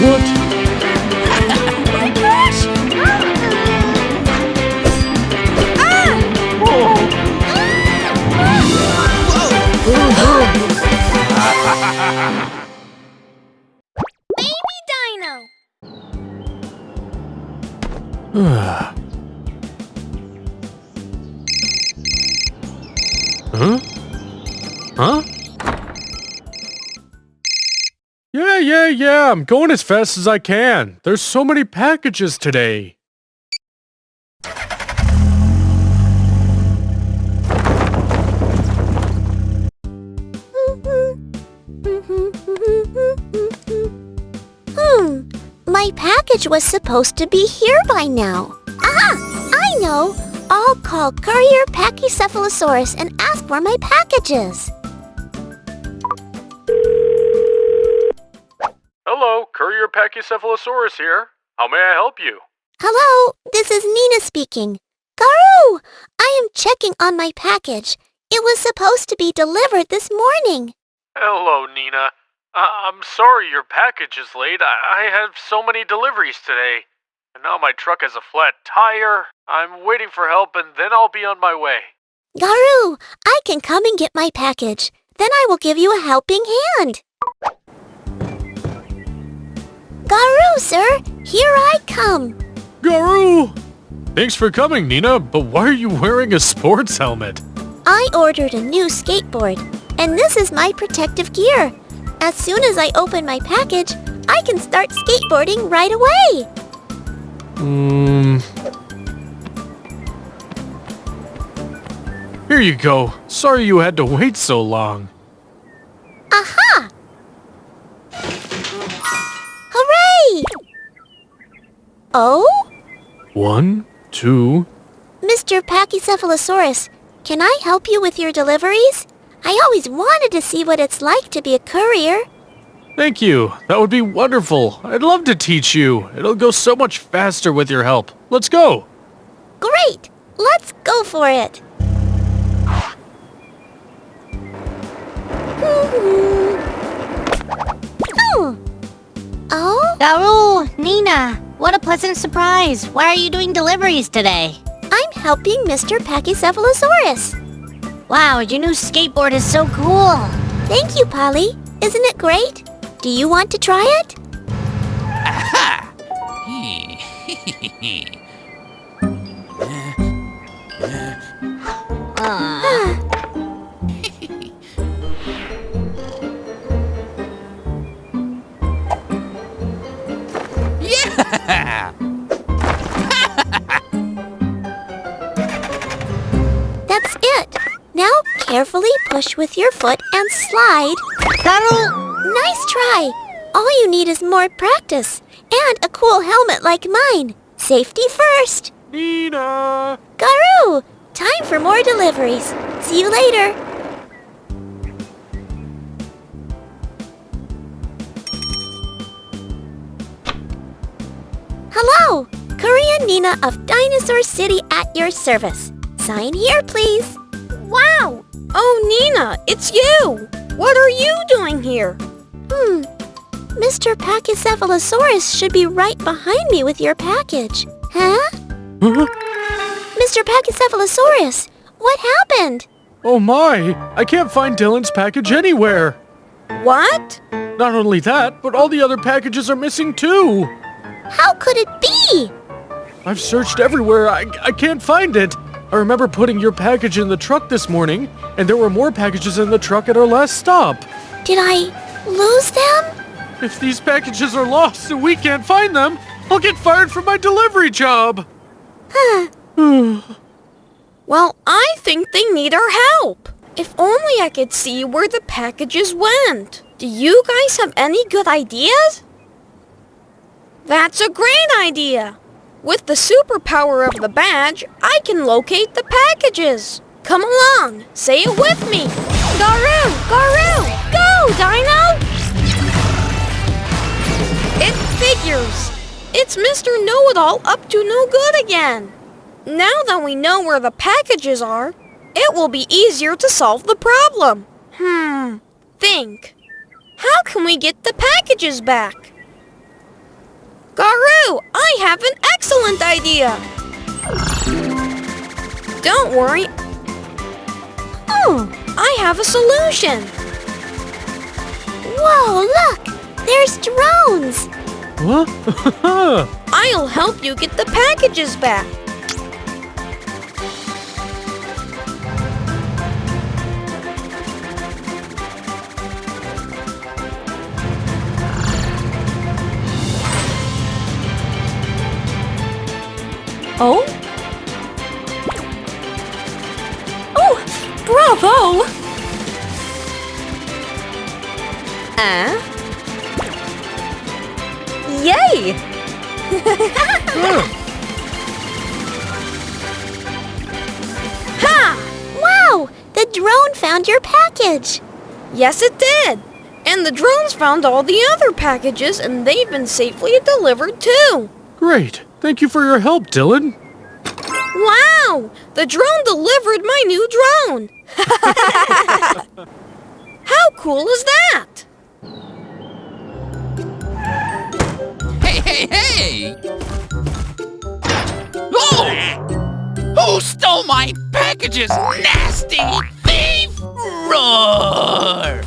What? my gosh! Baby Dino! huh? Huh? Yeah. I'm going as fast as I can. There's so many packages today. Hmm, my package was supposed to be here by now. Ah, I know. I'll call Courier Pachycephalosaurus and ask where my package is. Hello, Courier Pachycephalosaurus here. How may I help you? Hello, this is Nina speaking. Garu, I am checking on my package. It was supposed to be delivered this morning. Hello, Nina. I- I'm sorry your package is late. I-, I have so many deliveries today. And now my truck has a flat tire. I'm waiting for help and then I'll be on my way. Garu, I can come and get my package. Then I will give you a helping hand. Sir, here I come. Garu! Thanks for coming, Nina, but why are you wearing a sports helmet? I ordered a new skateboard, and this is my protective gear. As soon as I open my package, I can start skateboarding right away. Hmm. Here you go. Sorry you had to wait so long. Aha! Hooray! Oh? One, two. Mr. Pachycephalosaurus, can I help you with your deliveries? I always wanted to see what it's like to be a courier. Thank you. That would be wonderful. I'd love to teach you. It'll go so much faster with your help. Let's go. Great! Let's go for it! Oh? Garu, Nina, what a pleasant surprise. Why are you doing deliveries today? I'm helping Mr. Pachycephalosaurus. Wow, your new skateboard is so cool. Thank you, Polly. Isn't it great? Do you want to try it? Uh, That's it. Now carefully push with your foot and slide. Garu, Nice try. All you need is more practice and a cool helmet like mine. Safety first. Nina! Garu, time for more deliveries. See you later. Hello, Korean Nina of Dinosaur City at your service. Sign here, please. Wow! Oh, Nina, it's you! What are you doing here? Hmm. Mr. Pachycephalosaurus should be right behind me with your package. Huh? Huh? Mr. Pachycephalosaurus, what happened? Oh my! I can't find Dylan's package anywhere! What? Not only that, but all the other packages are missing too! How could it be? I've searched everywhere. I, I can't find it. I remember putting your package in the truck this morning, and there were more packages in the truck at our last stop. Did I lose them? If these packages are lost and we can't find them, I'll get fired from my delivery job. Huh. Well, I think they need our help. If only I could see where the packages went. Do you guys have any good ideas? That's a great idea. With the superpower of the badge, I can locate the packages. Come along, say it with me. Garu, Garu, go, Dino! It figures. It's Mr. Know-It-All up to no good again. Now that we know where the packages are, it will be easier to solve the problem. Hmm, think. How can we get the packages back? I have an excellent idea! Don't worry. Oh, I have a solution. Whoa, look! There's drones! What? I'll help you get the packages back. Oh? Oh, bravo! Uh? Yay! Wow! The drone found your package! Yes, it did. And the drones found all the other packages and they've been safely delivered too. Great. Thank you for your help, Dylan. Wow! The drone delivered my new drone! How cool is that? Hey, hey, hey! Oh! Who stole my packages? Nasty thief! Roar!